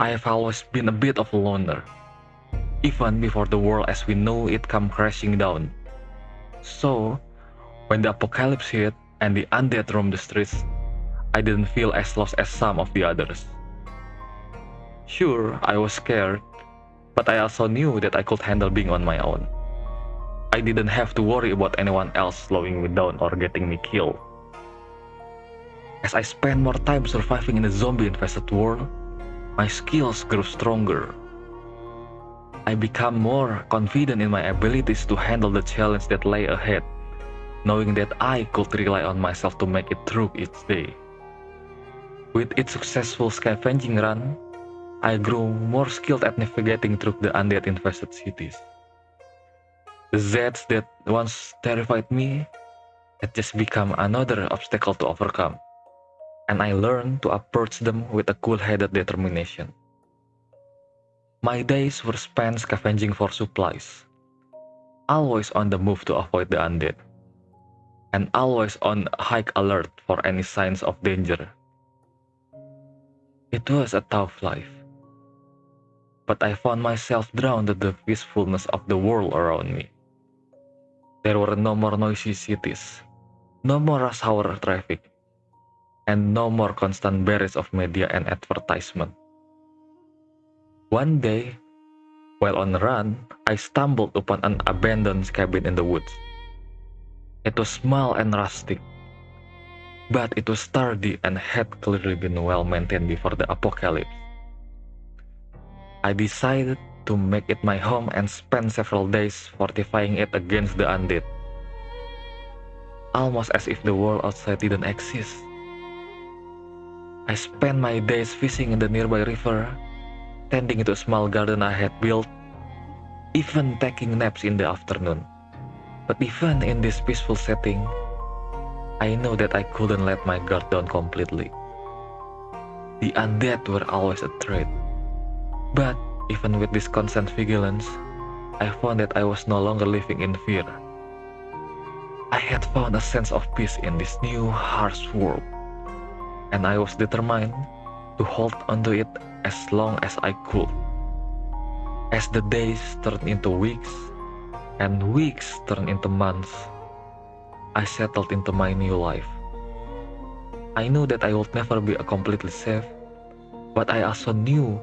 I have always been a bit of a loner, even before the world as we know it come crashing down. So, when the apocalypse hit and the undead roamed the streets, I didn't feel as lost as some of the others. Sure, I was scared, but I also knew that I could handle being on my own. I didn't have to worry about anyone else slowing me down or getting me killed. As I spent more time surviving in a zombie-infested world, my skills grew stronger. I became more confident in my abilities to handle the challenge that lay ahead, knowing that I could rely on myself to make it through each day. With each successful scavenging run, I grew more skilled at navigating through the undead infested cities. The Zeds that once terrified me had just become another obstacle to overcome, and I learned to approach them with a cool-headed determination. My days were spent scavenging for supplies, always on the move to avoid the undead, and always on high alert for any signs of danger. It was a tough life, but I found myself drawn to the peacefulness of the world around me. There were no more noisy cities, no more rush hour traffic, and no more constant barrage of media and advertisement. One day, while on a run, I stumbled upon an abandoned cabin in the woods. It was small and rustic, but it was sturdy and had clearly been well maintained before the apocalypse. I decided to make it my home and spend several days fortifying it against the undead. Almost as if the world outside didn't exist. I spent my days fishing in the nearby river tending to a small garden I had built, even taking naps in the afternoon. But even in this peaceful setting, I know that I couldn't let my guard down completely. The undead were always a threat. But even with this constant vigilance, I found that I was no longer living in fear. I had found a sense of peace in this new, harsh world, and I was determined to hold onto it as long as I could. As the days turned into weeks, and weeks turned into months, I settled into my new life. I knew that I would never be completely safe, but I also knew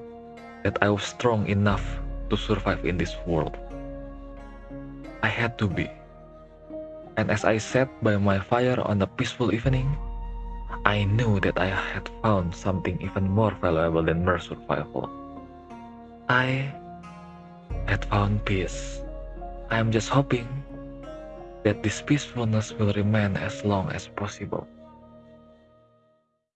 that I was strong enough to survive in this world. I had to be. And as I sat by my fire on a peaceful evening, I knew that I had found something even more valuable than mere survival. I had found peace. I am just hoping that this peacefulness will remain as long as possible.